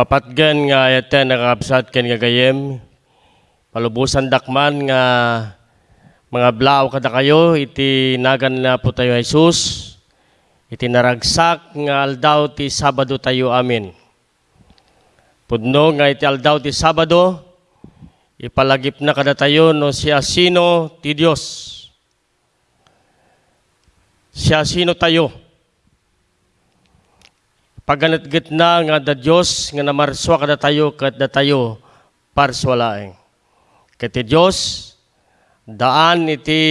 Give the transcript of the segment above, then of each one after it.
Papatgan nga ite nakapsat ken nga gayem. Palubusan dakman nga mga blaw kada kayo iti nagan na po tayo Jesus. Iti naragsak nga aldaw ti Sabado tayo amin. Pudno nga iti aldaw ti Sabado ipalagip na kada tayo no siya sino ti Dios. Siya sino tayo. Paganat-git na nga da Diyos nga namarswa kada tayo kat da tayo parswalaeng. Kati Diyos, daan iti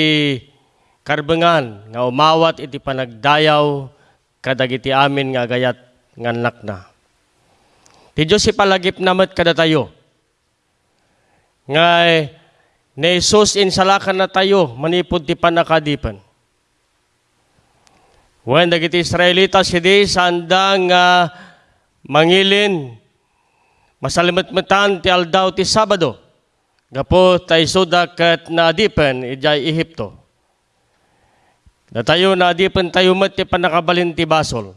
karbengan nga umawat iti panagdayaw kadagiti amin nga gayat nga anak na. Ti Diyos ipalagip namat kada tayo. Nga ni Jesus insalakan na tayo manipod ti panakadipan. When dagiti Israelitas hindi sandang nga mangilin masalimatmatan ti aldaw ti Sabado. Gapo tay suda ket naadipen ijay Ehipto. Datayo naadipen tayo met ti panakabalin ti basol.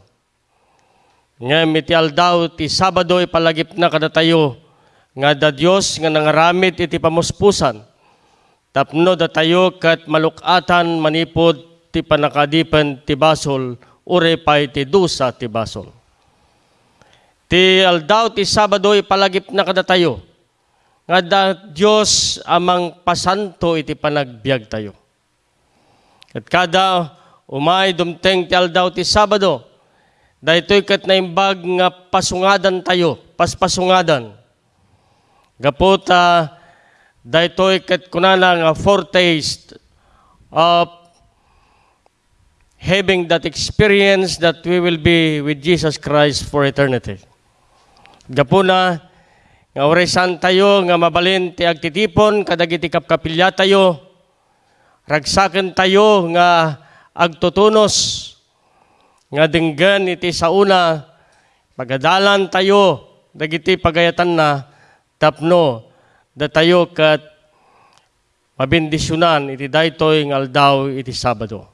Nga miti aldaw ti Sabado ipalagip na kada nga da Dios nga nangaramid iti pamuspusan. Tapno da tayo kat malukatan manipod ti panakadipen ti basol ure pay ti dusa ti basol. Ti aldaw ti Sabado ipalagip na kada tayo nga da Dios amang pasanto iti panagbiag tayo. At kada umay dumteng ti aldaw ti Sabado daytoy ket naimbag nga pasungadan tayo, paspasungadan. Gaputa daytoy ket kunana nga foretaste of having that experience that we will be with Jesus Christ for eternity. Gapuna, nga oresan tayo, nga mabalin ti agtitipon, kadagiti kapkapilya tayo, ragsaken tayo, nga agtutunos, nga dinggan iti sauna, pagadalan tayo, dagiti pagayatan na, tapno, da tayo kat mabindisyonan, iti daytoy nga aldaw iti Sabado.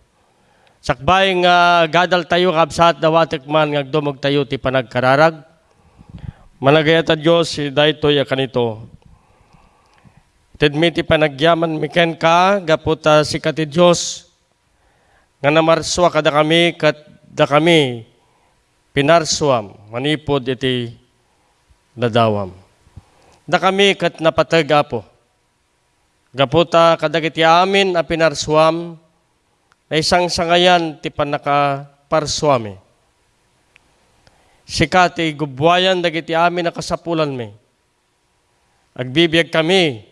Sakbay nga gadal tayo kabsat dawatek man nga dumog tayo ti panagkararag. Managayata Diyos si daytoy ya kanito. Tedmi ti panagyaman miken ka gaputa si kati Diyos nga namarswa kada kami kat da kami pinarswam manipod iti dadawam. Da kami kat napatag apo. Gaputa kadagiti amin a pinarswam na isang sangayan ti panaka parswami. Sikati gubwayan dagiti amin na kasapulan mi. Agbibiyag kami.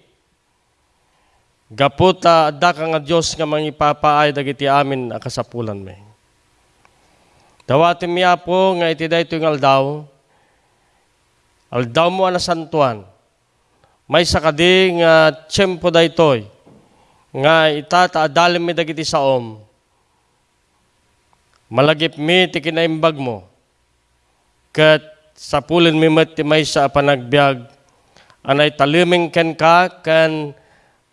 Gaputa adda ka nga Dios nga mangipapaay dagiti amin na kasapulan mi. Dawatin mi apo nga iti dayto nga aldaw. Aldaw mo ana santuan. May sakadi nga tiyempo daytoy nga itata adalim mi dagiti saom malagip mi ti kinaimbag mo. Kat sa pulin mi met ti may sa panagbiag, anay taliming ken ka, kan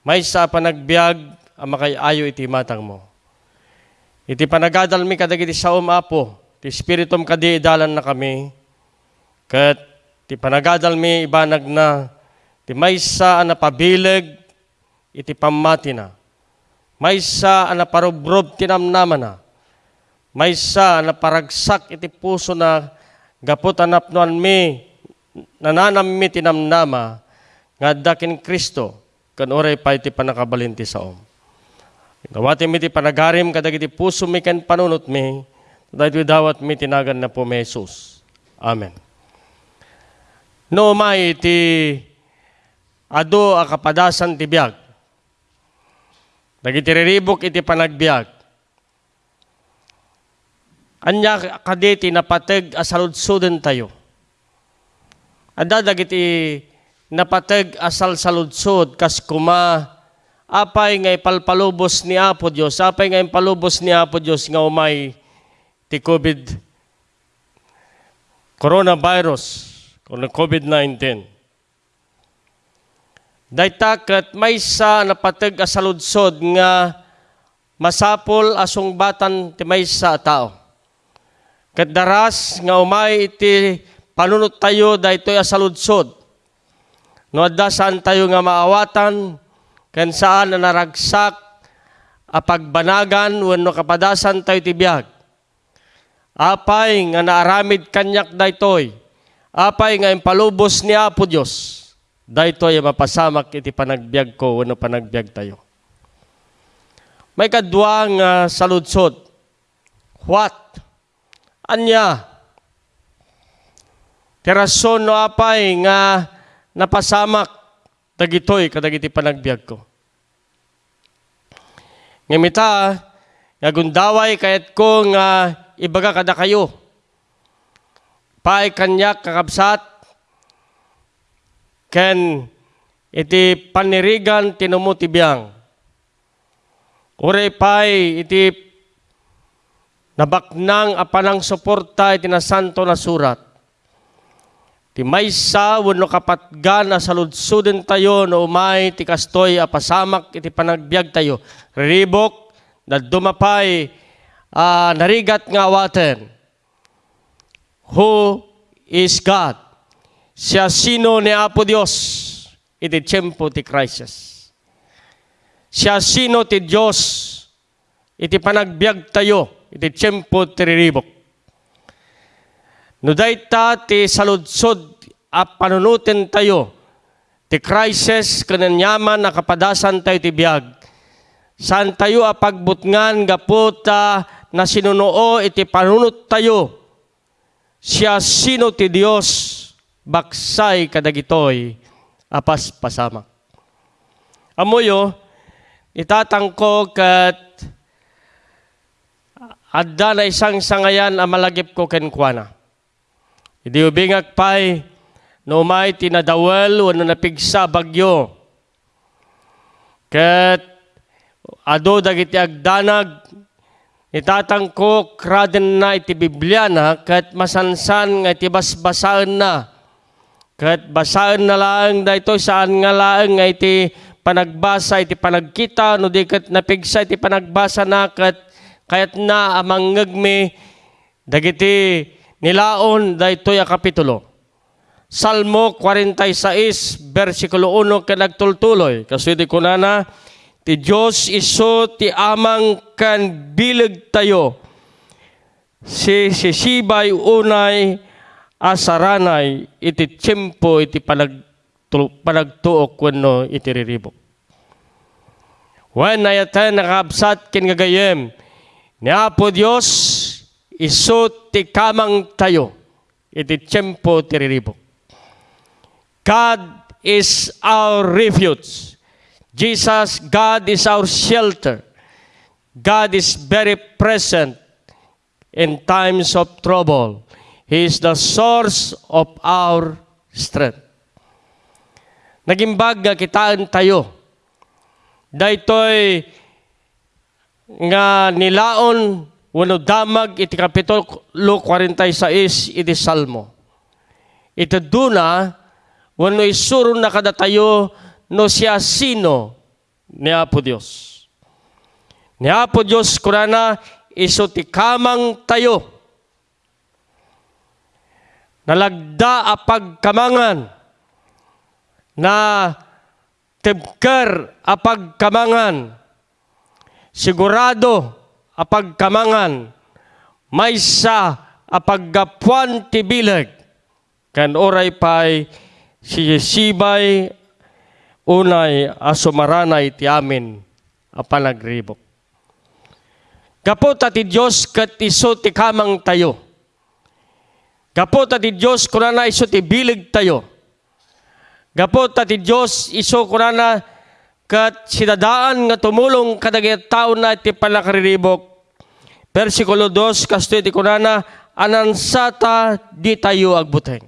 may sa panagbiag, ang makayayo iti matang mo. Iti panagadal mi kadagiti sa umapo, ti spiritum kadi idalan na kami, kat ti panagadal mi ibanag na, ti may sa anapabileg, iti pamati na. May sa anaparubrob tinamnaman na maysa na paragsak iti puso na gapot anapnuan mi nananam mi tinamnama nga dakin Kristo kan oray pa iti panakabalin ti saom. Gawati mi ti panagarim kadag iti puso mi ken panunot mi dahil dawat mi tinagan na po may Jesus. Amen. No may iti ado a kapadasan ti biag. Dagiti riribok iti panagbiag. Anya kaditi napateg asaludsuden tayo. Ada dagiti napateg asal saludsod kas kuma apay nga ipalpalubos ni Apo Dios, apay nga ipalubos ni Apo Dios nga umay ti COVID coronavirus, COVID-19. Daytaket may sa napateg asaludsod nga masapol asong batan ti may sa tao. Kat daras nga umay iti panunot tayo daytoy asaludsod. No adda saan tayo nga maawatan ken saan na naragsak a pagbanagan wenno kapadasan tayo tibiyag. Apay nga naaramid kanyak daytoy. Apay nga impalubos ni Apo Dios. Daytoy mapasamak iti panagbiag ko wenno panagbiag tayo. May kadwa nga saludsod. What? Anya? Tirason no apay nga napasamak dagitoy kadagiti panagbiag ko. Ngamita, nga gundaway kayat ko nga ibaga kada kayo. Paay kanyak kakabsat, ken iti panirigan tinumutibiyang. Ure pay iti nabaknang apanang suporta iti nasanto na surat. Ti maysa wenno kapatgan na saludsuden tayo no umay ti kastoy apasamak iti panagbiag tayo. Ribok na dumapay ah, narigat nga awaten. Who is God? Siya sino ni Apo Dios iti tiyempo ti crisis. Siya sino ti Dios iti panagbiag tayo iti tiyempo ti riribok. No dayta ti saludsod a panunutin tayo ti crisis kananyaman na kapadasan tayo ti biag. Saan tayo a pagbutngan gaputa na sinunoo iti panunot tayo. Siya sino ti Dios baksay kadagitoy apas pasamak. Amoyo, itatangko kat adda na isang sangayan a malagip ko kenkwana. Idi ubingak pay, no may tinadawal, wano napigsa bagyo. Ket, ado dagiti agdanag, itatangko kraden na iti Biblia na, ket masansan nga iti basbasaan na. Ket basaan na lang da ito, saan nga lang nga iti panagbasa, iti panagkita, no di ket napigsa iti panagbasa na, ket kayat na amang ngagmi, dagiti nilaon daytoy a kapitulo. Salmo 46 bersikulo 1 ken nagtultuloy kasudi kunana ti Dios iso ti amang kan bileg tayo. Si sisibay unay asaranay iti tiyempo iti panag panagtuok wenno iti riribok. When ayatan nakabsat ken gagayem ni Apo Dios iso ti kamang tayo iti tiyempo ti riribok. God is our refuge. Jesus, God is our shelter. God is very present in times of trouble. He is the source of our strength. Nagimbag nga kitaan tayo. Daytoy nga nilaon wano damag iti kapitulo 46 iti Salmo. Ito duna wano isurun na kada tayo no siya sino ni Apo Dios. Ni Apo Dios kurana iso ti kamang tayo. Nalagda a pagkamangan na tibker a pagkamangan. Sigurado a pagkamangan maysa a paggapuan ti bileg kan oray pay si Yesibay unay asumaranay ti amin a panagribok. Kapot ti Diyos kat iso ti kamang tayo. Kapot ti Diyos kunana iso ti bilig tayo. Kapot ti Diyos iso kunana kat sidadaan nga tumulong kadagit tao na iti panakaribok. Versikulo 2, kasto iti kunana, anansata di tayo agbuteng.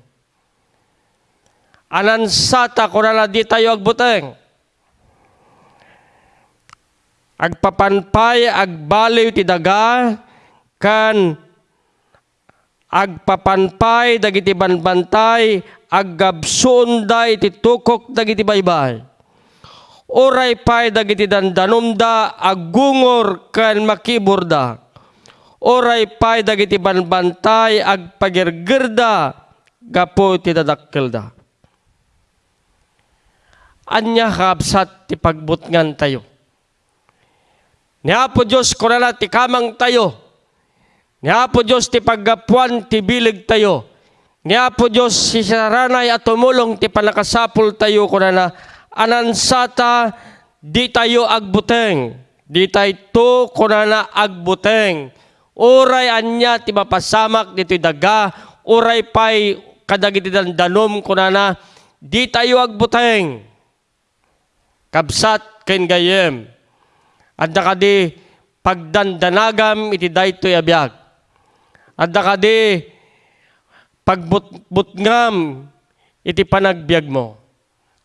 Anansata kunana di tayo agbuteng. Agpapanpay, agbaliw ti daga, kan agpapanpay, dagiti banbantay, aggabsunday, ti tukok, dagiti baybay. Oray pay, dagiti dandanumda, aggungor, kan makiburda. Oray pay, dagiti banbantay, agpagirgirda, gapo ti dadakkel da. Anya kabsat ti pagbutngan tayo. Niya po Diyos kunana ti kamang tayo. Niya po Diyos ti paggapuan ti bilig tayo. Niya po Diyos si saranay at tumulong ti panakasapul tayo kunana anansata di tayo agbuteng. Di tayo to kunana agbuteng. Uray anya ti mapasamak dito'y daga. Uray pay kadagiti danom kunana di tayo agbuteng. Kabsat ken gayem. At kadi pagdandanagam iti daytoy abiyag. At kadi pagbutngam iti panagbiag mo.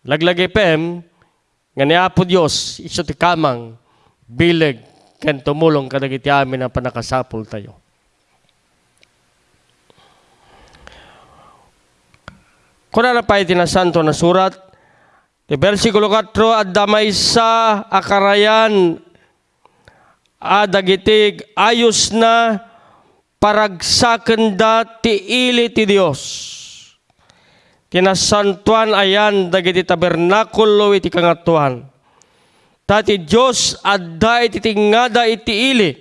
Laglagay pem, nga ni Apo Diyos, iso ti kamang, bileg, ken tumulong kadagiti amin ang panakasapul tayo. Kuna na pa iti na surat, ti versikulo 4, at damay sa akarayan, adagitig ayos na paragsaken da ti ili ti Dios. Kinasantuan ayan dagiti tabernakulo iti kangatuan. Tati Diyos adda iti tingada iti ili.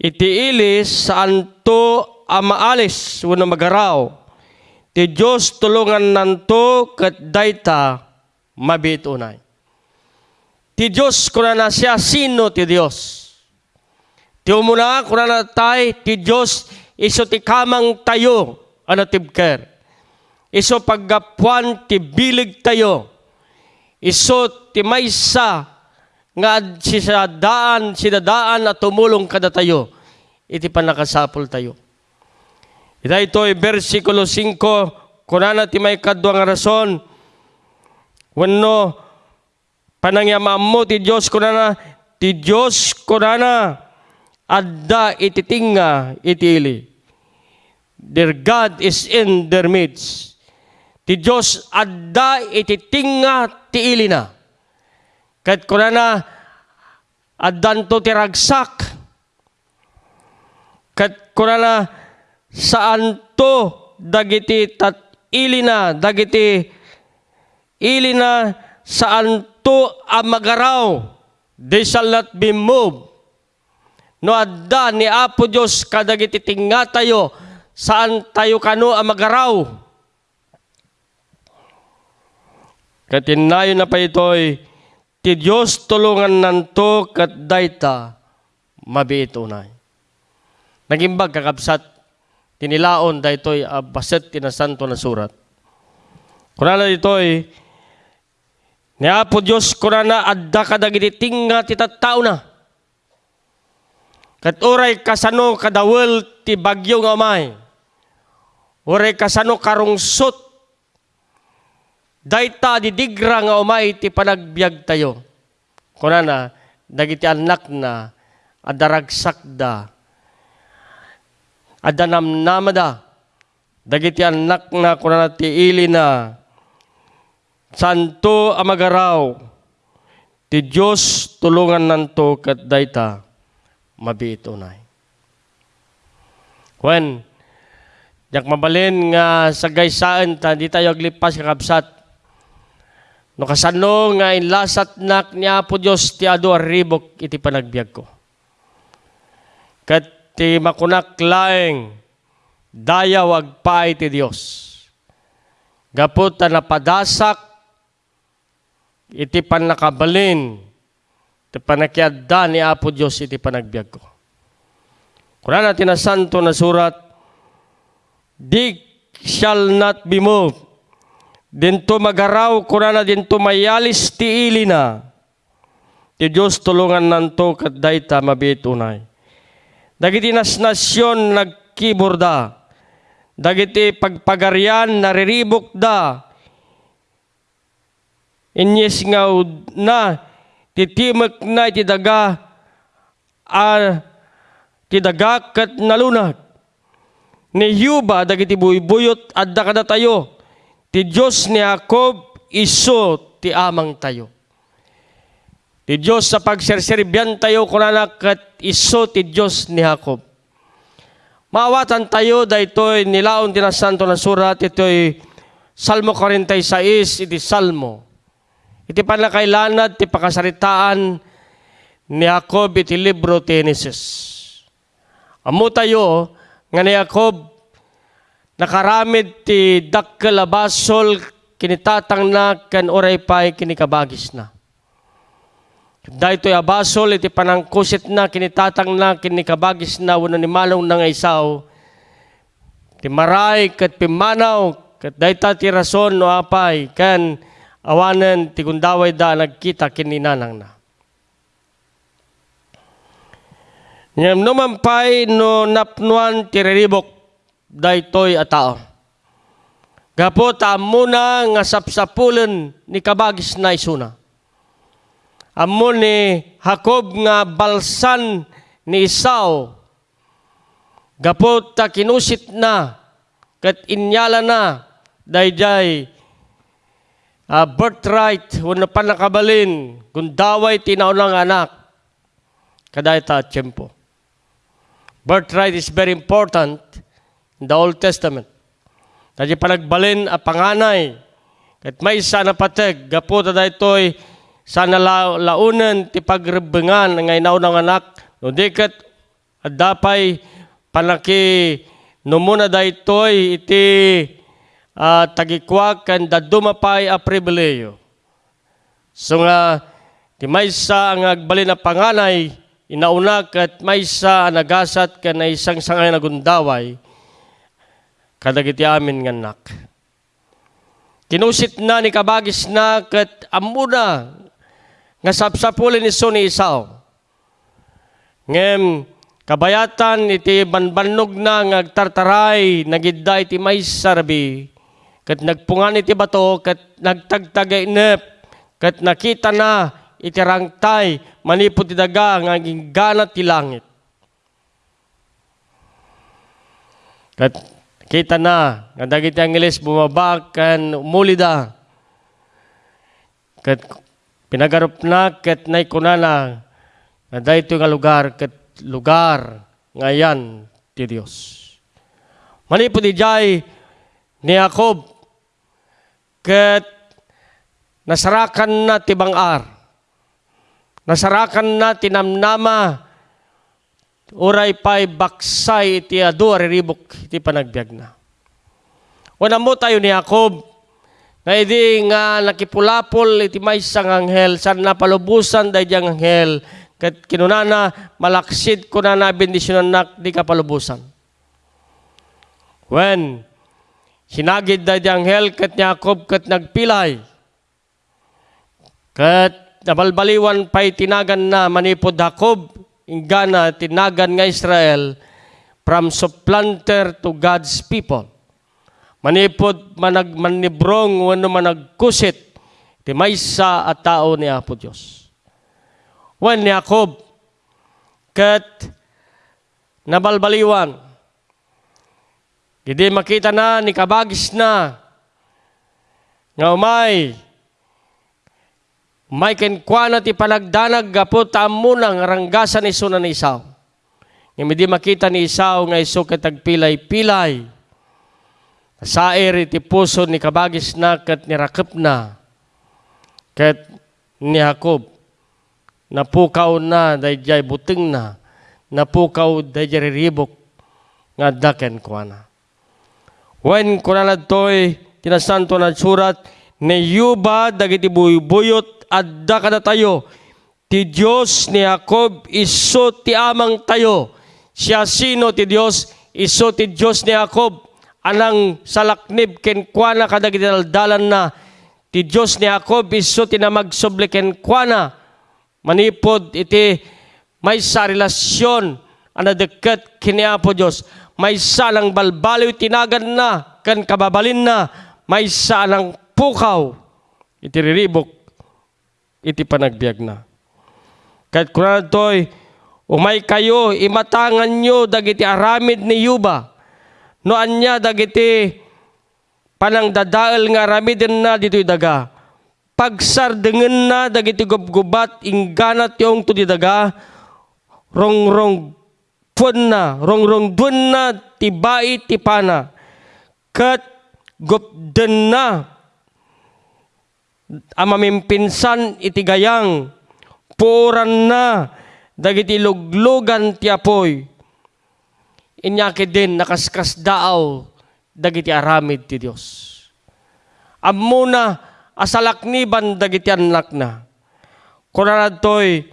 Iti ili saan to amaalis wano magaraw. Ti Diyos tulungan nanto kat dayta mabitunay. Ti Diyos kuna na siya sino ti Diyos. Ti umuna kuna na tay ti Diyos iso ti kamang tayo ano tibker. Iso paggapuan ti bilig tayo. Iso ti maysa nga si daan, si daan at tumulong kada tayo. Iti panakasapol tayo. Ita ito ay versikulo 5, kunana ti may kadwa nga rason, wano, panangyamam mo ti Diyos kunana, ti Diyos kunana, adda ititinga itili. Their God is in their midst. Ti Diyos adda ititinga ti ili na. Kat kunana, addan to ti ragsak. Kat kunana, saan to dagiti tat ili na, dagiti ili na saan to amagaraw. They shall not be moved. No adda ni Apo Diyos kadagiti tinga tayo, saan tayo kano amagaraw. Katinayo na pa ito'y, ti Diyos tulungan nanto kat dayta mabiitunay. Nagimbag kakabsat, tinilaon daytoy a baset tinasanto na surat. Kunana ditoy, ni Apo Diyos kunana adda kadagiti tinga ti tattao na. Kat uray kasano kadawel ti bagyo nga may. Uray kasano karungsot dayta didigra nga umay ti panagbiag tayo. Kunana, dagiti anak na adaragsak da. Adanamnamada. Dagiti anak na kunana ti ili na santo amagaraw. Ti Diyos tulungan nanto kat dayta mabiitunay. When, yak mabalin nga sa gaysaan ta, di tayo aglipas kakabsat. No kasano nga inlasat nak niya po Diyos ti ado arribok iti panagbiag ko. Kat ti makunak laeng dayaw agpay ti Dios. Gapot ta napadasak iti panakabalin iti panakiadda ni Apo Dios iti panagbiag ko. Kuna natin na santo na surat, Di shall not be moved. Dinto magaraw, kuna na dinto mayalis ti ili na. Ti Diyos tulungan nanto kat dayta mabitunay. Dagiti nas nasyon nagkiburda. Dagiti pagpagarian nariribok da. Inyes nga na titimek na iti daga a ti daga kat nalunag. Ni Yuba dagiti buybuyot adda kada tayo. Ti Dios ni Jacob iso ti amang tayo. Ti Diyos sa pagserserbyan tayo kunana kat iso ti Diyos ni Jacob. Maawatan tayo daytoy nilaon ti santo na surat ito'y Salmo 46 iti Salmo. Iti panakailanad ti pakasaritaan ni Jacob iti libro Genesis. Amo tayo nga ni Jacob nakaramid ti dakkel basol kinitatang na kan oray pay kinikabagis na. Dahito abasol iti panangkusit na kinitatang na kinikabagis na wano ni malong nga isaw. Ti maray kat pimanaw kat dayta ti rason no apay kan awanen ti gundaway da nagkita kininanang na. Ngam numampay no napnuan ti reribok daytoy a tao. Gapo ta muna nga sapsapulen ni kabagis na isuna. Amo ni Jacob nga balsan ni Esau. Gapo ta kinusit na kat inyala na dayjay uh, birthright wano pa nakabalin gundaway tinaunang anak kaday ta tiyempo. Birthright is very important in the Old Testament. Kaya panagbalin a panganay. Kat may isa na pateg, gapo ta daytoy sana la, launan ti pagrebengan nga inaw ng anak. No di kat adapay panaki no muna daytoy iti uh, tagikwak kan dadumapay a pribileyo. So nga ti maysa ang agbalin na panganay inauna kat maysa nagasat kan na isang sangay na gundaway kadagiti amin nga nak. Kinusit na ni kabagis na kat amuna nga sapsapulin ni ni Isaw. Ngem kabayatan iti banbanog na nga nagidda iti may sarbi kat nagpungan iti bato kat nagtagtagay nep kat nakita na iti rangtay manipot ti daga nga ganat ti langit. Kat kita na nga dagiti Angeles bumaba kan umulida. Kat pinagarup na kat nay kunana nga dayto nga lugar kat lugar ngayan ti Dios. Manipod di jay ni Jacob kat nasarakan na ti bangar. Nasarakan na tinamnama Uray pa'y baksay iti adu ariribok iti panagbiag na. Wala mo tayo ni Jacob, na idi nga nakipulapol iti may isang anghel, san napalubusan dahi diyang anghel, kat kinunana malaksid ko na na di kapalubusan. When sinagid dahi diyang anghel, kat ni Jacob kat nagpilay, kat nabalbaliwan pa'y tinagan na manipod Jacob, ingana tinagan nga Israel from supplanter to God's people. Manipod manag manibrong wano managkusit ti maysa at tao ni Apo Dios. Wan ni Jacob ket nabalbaliwan. Hindi makita na ni kabagis na nga umay may kenkwana ti panagdanag gapo tamo ng ranggasan iso na ni Isaw. Nga di makita ni Isaw nga iso katagpilay-pilay. Sair iti puso ni kabagis na kat nirakip na. Kat ni Jacob. Napukaw na dayjay buting na. Napukaw dayjay riribok nga daken kuana. When kunanad to'y tinasanto na surat, ni yuba dagiti buyot adda kada tayo. Ti Diyos ni Jacob iso ti amang tayo. Siya sino ti Diyos? Iso ti Diyos ni Jacob. Anang salaknib ken kuana kadagiti daldalan na. Ti Diyos ni Jacob iso ti namagsoble ken kuana manipod iti may sa relasyon ana deket kini Apo Diyos. May salang balbaliw tinagan na kan kababalin na. May salang pukaw. Iti riribok iti panagbiag na. Kahit kunaan to'y, umay kayo, imatangan nyo dagiti aramid ni Yuba. No anya dagiti panang dadaal nga aramidin na dito'y daga. Pagsardengen na dagiti gubgubat, ingganat yung to daga, rong-rong puan na, rongrong dun na, tibai tipana, kat gupden na, amamimpinsan itigayang, puran na, dagiti luglugan ti apoy, inyaki din nakaskas daaw, dagiti aramid ti Dios. Amuna, asalakniban dagiti anak na. Kunana to'y,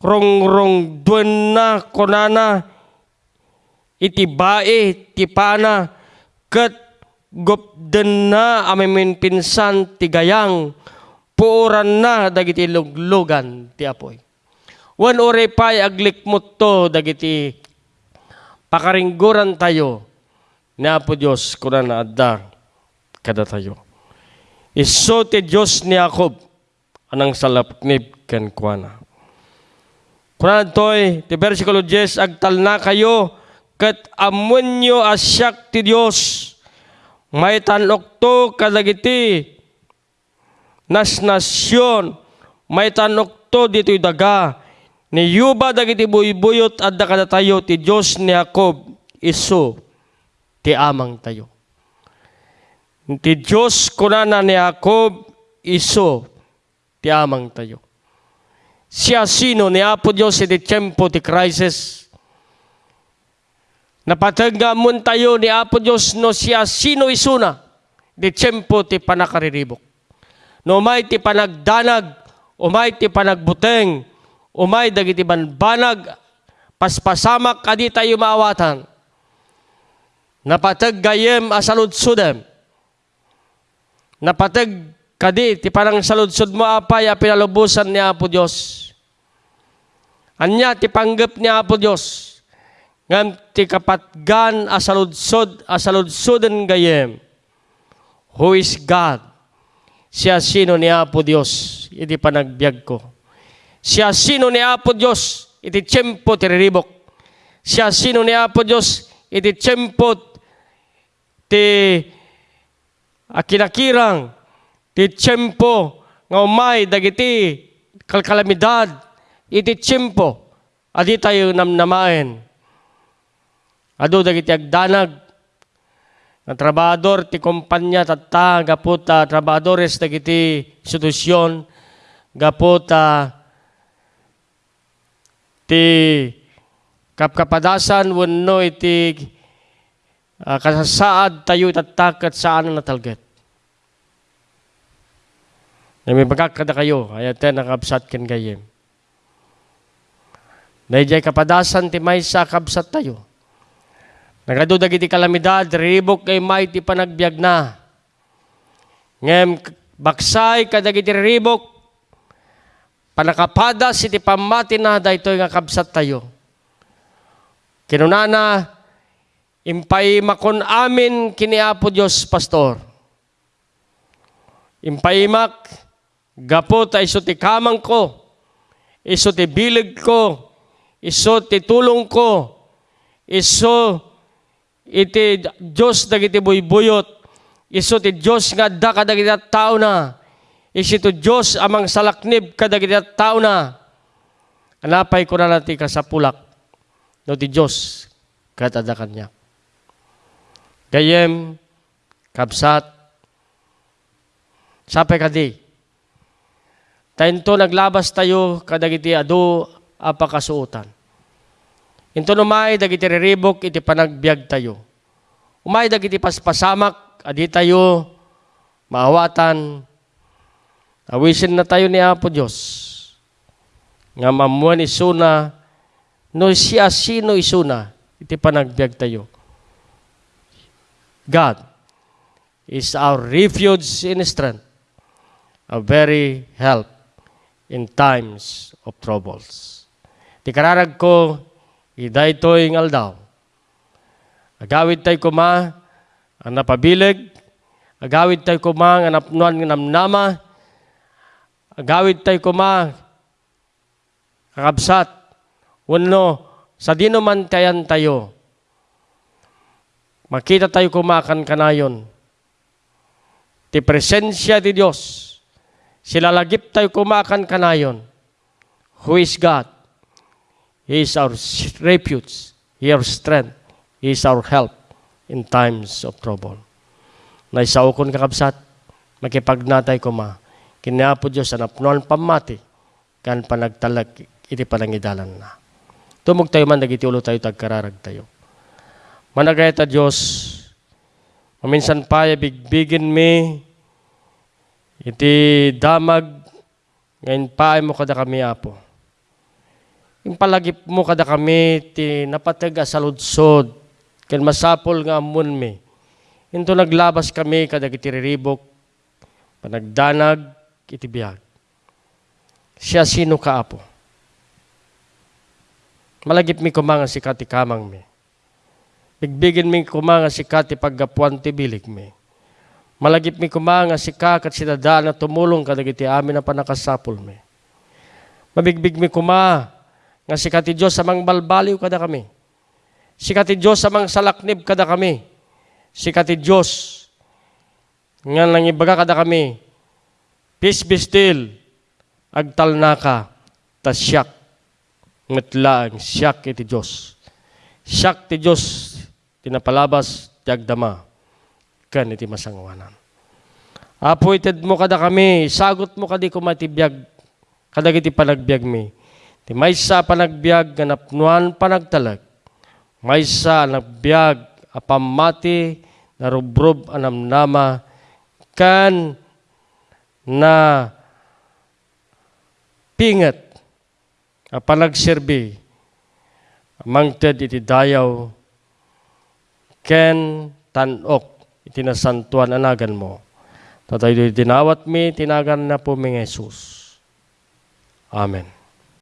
rong-rong duen na, kunana, iti bae, ti pana, kat gupden na amimin pinsan ti gayang, puuran na dagiti luglugan ti apoy. Wan ore pa'y aglikmot to dagiti pakaringguran tayo ni Apo Diyos kuna na adda kada tayo. Iso ti Diyos ni Jacob anang salapnib ken kuana. Kuna toy ti versikulo 10 agtal na kayo ket amunyo asyak ti Dios may tanok to kadagiti nas nasyon may tanok to dito'y daga ni yuba dagiti buybuyot adda kada tayo ti Dios ni Jacob iso ti amang tayo. Ti Diyos kunana ni Jacob iso ti amang tayo. Siya sino ni Apo Diyos iti tiyempo ti crisis. Napatagga mun tayo ni Apo Diyos no siya sino isuna di tiyempo ti panakariribok. No may ti panagdanag, umay ti panagbuteng, umay dagiti banbanag, paspasamak kadi tayo maawatan. Napatag gayem asaludsudem. Napatag kadi ti parang saludsud mo apay a pinalubusan ni Apo Dios. Anya ti panggap ni Apo Dios. Ngam ti kapatgan asaludsod asaludsuden gayem. Who is God? Siya sino ni Apo Dios? Iti panagbiag ko. Siya sino ni Apo Dios? Iti tiyempo ti riribok. Siya sino ni Apo Dios? Iti tiyempo ti akinakirang ti tiyempo nga umay dagiti kalkalamidad iti tiyempo adi tayo namnamaen adu dagiti agdanag nga trabador ti kumpanya tatta gaputa trabadores dagiti institusyon gaputa ti kapkapadasan wenno iti uh, kasasaad tayo itattakat saan na natalget. Na may magkakada kayo, ayat nakabsat ken gayem. Dahil kapadasan ti may sa kabsat tayo. Nagadudag iti kalamidad, ribok kay ti panagbiag na. Ngem baksay kadag iti ribok, panakapadas iti pamati na dahito nga kabsat tayo. Kinunana, impay makon amin kini Apo Dios pastor. Impaimak gapo ta iso ti kamang ko, iso ti bilig ko, iso ti tulong ko, iso iti Diyos dagiti buybuyot, iso ti Diyos nga da kadagiti tao na, iso ti Diyos amang salaknib kadagiti tao na, anapay ko na natin kasapulak, no ti Diyos katada kanya. Gayem, kabsat, sapay kadi. Tayo naglabas tayo kadagiti adu apakasuutan. Ito numay dagiti riribok iti panagbiag tayo. Umay dagiti paspasamak adi tayo maawatan. Awisin na tayo ni Apo Diyos. Nga mamuan isuna no siya sino isuna iti panagbiag tayo. God is our refuge in strength, a very help in times of troubles. Ti kararag ko, iday to'y ngaldaw. Agawid tayo kuma, ang napabilig, agawid tayo kuma, ang napnuan ng namnama, agawid tayo kuma, kakabsat, wano, sa dino man tayan tayo, makita tayo kumakan kanayon. Ti presensya di Diyos, silalagip tayo kumakan kanayon. Who is God? He is our refuge Your strength is our help in times of trouble. Na isaukon kakabsat, makipagnatay ko ma, kinapo Diyos ang apnuan pamati, kan panagtalag iti panangidalan na. Tumog tayo man, nagiti ulo tayo, tagkararag tayo. Managay ta Diyos, maminsan pa, bigbigin mi, iti damag, ngayon pa mo kada kami, Apo. Yung palagip mo kada kami, ti napatag sa ludsod, masapol nga amun mi. Into naglabas kami kada iti riribok, panagdanag, iti biyag. Siya sino ka, Apo? Malagip mi kumanga si kati kamang mi. Bigbigin mi kumanga si kati paggapuan ti bilig mi. Malagip mi kumanga si kakat si dada na tumulong kadagiti amin na panakasapol mi. Mabigbig mi kuma nga si kati Diyos sa mang balbaliw kada kami. Si kati Diyos sa mang salaknib kada kami. Si kati Diyos nga nang ibaga kada kami. Peace be still. Agtal na ka. Tasyak. Ngatlaang siyak iti Diyos. Siyak ti Diyos. Tinapalabas. Tiyagdama kan iti masangwanan. Apo ited mo kada kami, sagot mo kadi kumatibiyag, kadag iti panagbiag mi. Ti maysa panagbiag, ganapnuan panagtalag. Maysa nagbiag, apamati, narubrob anamnama, kan na pingat, a panagserbi, mangted iti dayaw, ken tanok, itinasantuan anagan mo. Tatay tinawat mi, tinagan na po mi Jesus. Amen.